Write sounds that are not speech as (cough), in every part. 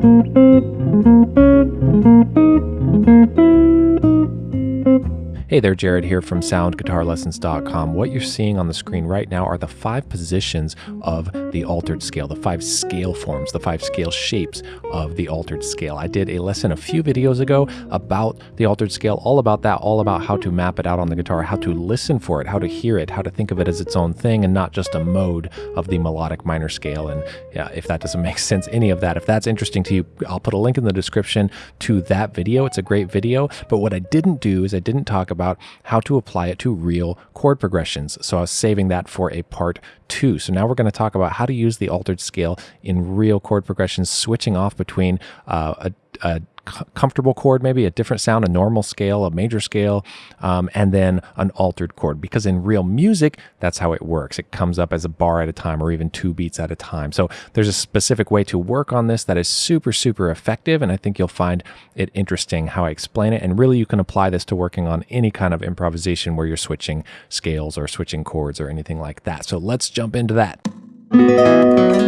Thank you. Hey there, Jared here from soundguitarlessons.com. What you're seeing on the screen right now are the five positions of the altered scale, the five scale forms, the five scale shapes of the altered scale. I did a lesson a few videos ago about the altered scale, all about that, all about how to map it out on the guitar, how to listen for it, how to hear it, how to think of it as its own thing and not just a mode of the melodic minor scale. And yeah, if that doesn't (laughs) make sense, any of that, if that's interesting to you, I'll put a link in the description to that video. It's a great video. But what I didn't do is I didn't talk about how to apply it to real chord progressions. So I was saving that for a part two. So now we're going to talk about how to use the altered scale in real chord progressions, switching off between uh, a, a comfortable chord, maybe a different sound, a normal scale, a major scale, um, and then an altered chord. Because in real music, that's how it works. It comes up as a bar at a time or even two beats at a time. So there's a specific way to work on this that is super, super effective. And I think you'll find it interesting how I explain it. And really, you can apply this to working on any kind of improvisation where you're switching scales or switching chords or anything like that. So let's jump into that.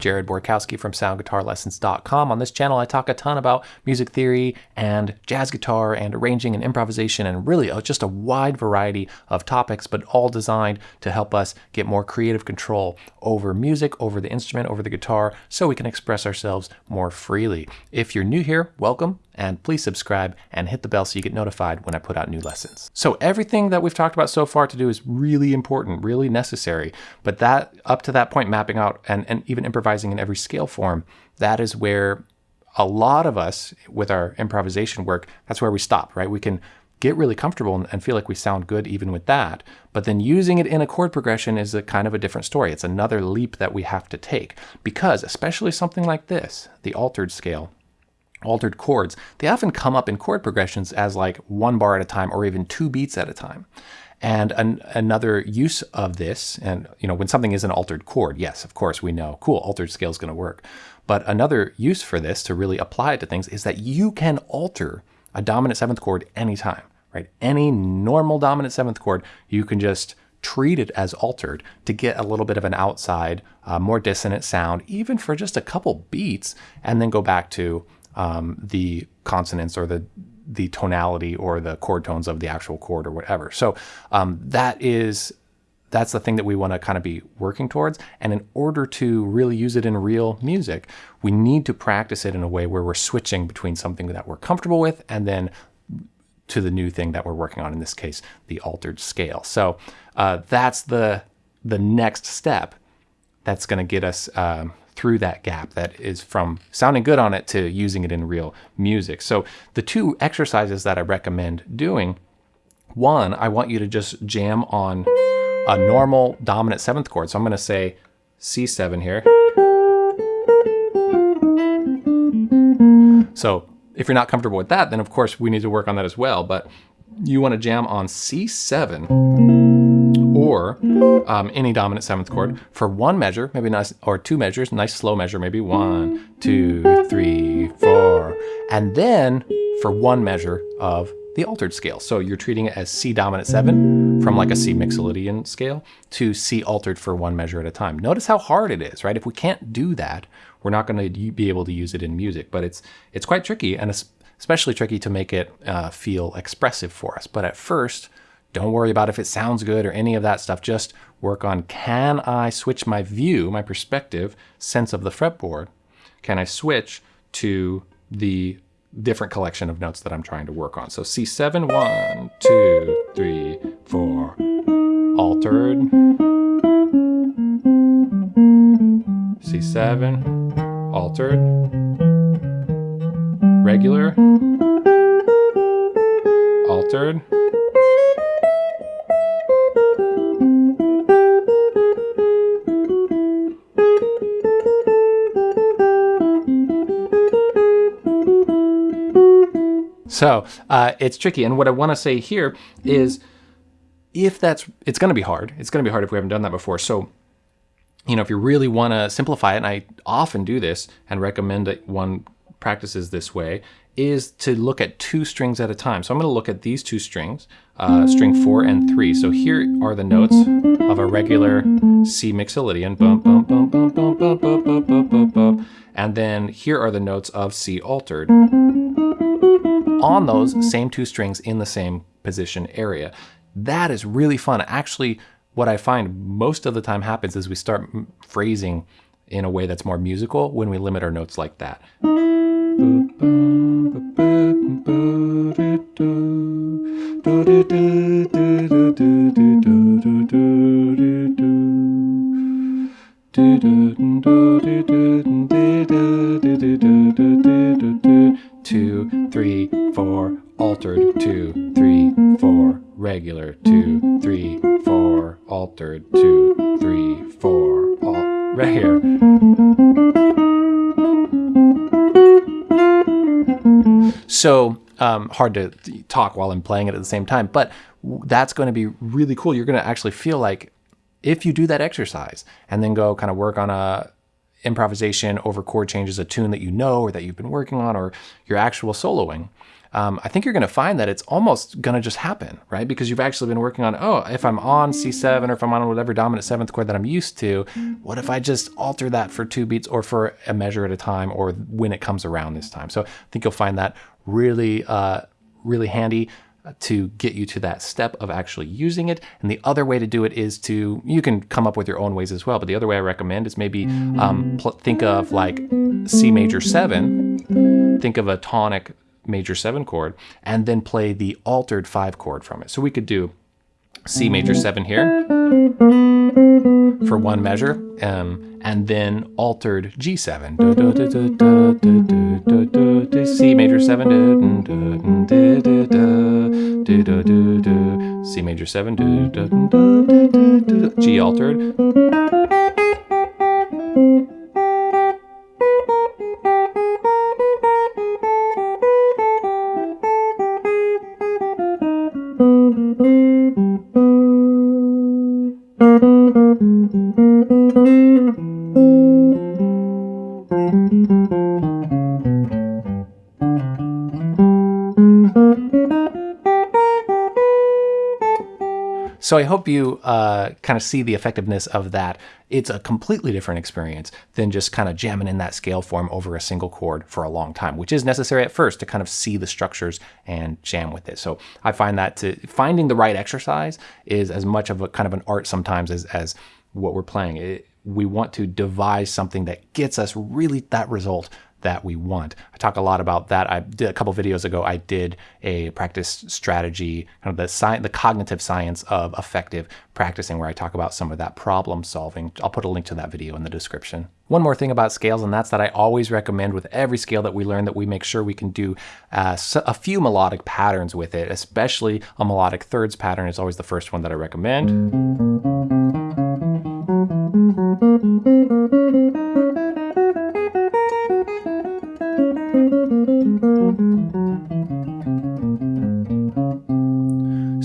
Jared Borkowski from SoundGuitarLessons.com. On this channel, I talk a ton about music theory and jazz guitar and arranging and improvisation and really uh, just a wide variety of topics, but all designed to help us get more creative control over music, over the instrument, over the guitar, so we can express ourselves more freely. If you're new here, welcome and please subscribe and hit the bell so you get notified when I put out new lessons. So everything that we've talked about so far to do is really important, really necessary, but that up to that point mapping out and, and even improvising in every scale form, that is where a lot of us with our improvisation work, that's where we stop, right? We can get really comfortable and feel like we sound good even with that. But then using it in a chord progression is a kind of a different story. It's another leap that we have to take because especially something like this, the altered scale, altered chords, they often come up in chord progressions as like one bar at a time or even two beats at a time. And an, another use of this, and you know, when something is an altered chord, yes, of course, we know, cool, altered scale is going to work. But another use for this to really apply it to things is that you can alter a dominant seventh chord anytime, right? Any normal dominant seventh chord, you can just treat it as altered to get a little bit of an outside, uh, more dissonant sound, even for just a couple beats, and then go back to um, the consonants or the the tonality or the chord tones of the actual chord or whatever. So um, that is that's the thing that we want to kind of be working towards. And in order to really use it in real music, we need to practice it in a way where we're switching between something that we're comfortable with and then to the new thing that we're working on, in this case, the altered scale. So uh, that's the, the next step that's going to get us um, through that gap that is from sounding good on it to using it in real music. So the two exercises that I recommend doing, one, I want you to just jam on a normal dominant seventh chord. So I'm going to say C7 here. So if you're not comfortable with that, then of course we need to work on that as well. But you want to jam on C7 or um, any dominant seventh chord for one measure, maybe nice, or two measures, nice slow measure, maybe one, two, three, four, and then for one measure of the altered scale. So you're treating it as C dominant seven from like a C mixolydian scale to C altered for one measure at a time. Notice how hard it is, right? If we can't do that, we're not going to be able to use it in music, but it's it's quite tricky and especially tricky to make it uh, feel expressive for us. But at first, don't worry about if it sounds good or any of that stuff. Just work on, can I switch my view, my perspective, sense of the fretboard? Can I switch to the different collection of notes that I'm trying to work on? So C7, one, two, three, four, altered, C7, altered, regular, altered, So uh, it's tricky. And what I want to say here is if that's, it's going to be hard. It's going to be hard if we haven't done that before. So, you know, if you really want to simplify it, and I often do this and recommend that one practices this way, is to look at two strings at a time. So I'm going to look at these two strings, uh, string four and three. So here are the notes of a regular C mixolydian. And then here are the notes of C altered. On those same two strings in the same position area. That is really fun. Actually, what I find most of the time happens is we start phrasing in a way that's more musical when we limit our notes like that. Three, four, altered, two, three, four, regular, two, three, four, altered, two, three, four, all, right here. So um, hard to talk while I'm playing it at the same time, but that's going to be really cool. You're going to actually feel like if you do that exercise and then go kind of work on a improvisation over chord changes, a tune that you know or that you've been working on, or your actual soloing, um, I think you're going to find that it's almost going to just happen, right? Because you've actually been working on, oh, if I'm on C7 or if I'm on whatever dominant seventh chord that I'm used to, what if I just alter that for two beats or for a measure at a time or when it comes around this time? So I think you'll find that really, uh, really handy to get you to that step of actually using it. And the other way to do it is to, you can come up with your own ways as well, but the other way I recommend is maybe um, think of like C major 7, think of a tonic major 7 chord, and then play the altered 5 chord from it. So we could do C major 7 here for one measure, um, and then altered G7. C major 7, C major seven G altered. So I hope you uh, kind of see the effectiveness of that. It's a completely different experience than just kind of jamming in that scale form over a single chord for a long time, which is necessary at first to kind of see the structures and jam with it. So I find that to finding the right exercise is as much of a kind of an art sometimes as, as what we're playing. It, we want to devise something that gets us really that result that we want. I talk a lot about that. I did a couple videos ago. I did a practice strategy, kind of the science, the cognitive science of effective practicing, where I talk about some of that problem solving. I'll put a link to that video in the description. One more thing about scales, and that's that I always recommend with every scale that we learn that we make sure we can do uh, a few melodic patterns with it, especially a melodic thirds pattern is always the first one that I recommend.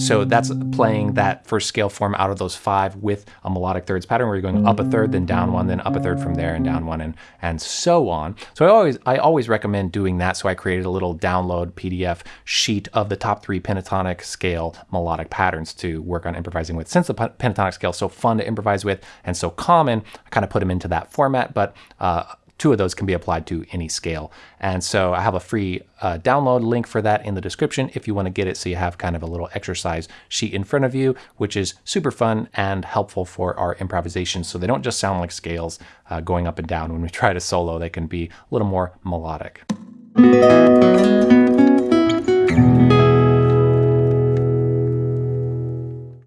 So that's playing that first scale form out of those five with a melodic thirds pattern where you're going up a third, then down one, then up a third from there and down one and, and so on. So I always, I always recommend doing that. So I created a little download PDF sheet of the top three pentatonic scale melodic patterns to work on improvising with. Since the pentatonic scale is so fun to improvise with and so common, I kind of put them into that format, but uh, two of those can be applied to any scale. And so I have a free uh, download link for that in the description if you want to get it so you have kind of a little exercise sheet in front of you, which is super fun and helpful for our improvisation. So they don't just sound like scales uh, going up and down. When we try to solo, they can be a little more melodic.